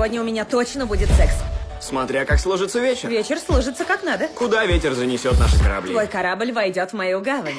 Сегодня у меня точно будет секс. Смотря как сложится вечер. Вечер сложится как надо. Куда ветер занесет наши корабли? Твой корабль войдет в мою гавань.